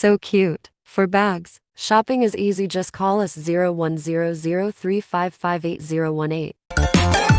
So cute. For bags, shopping is easy. Just call us 0100355818.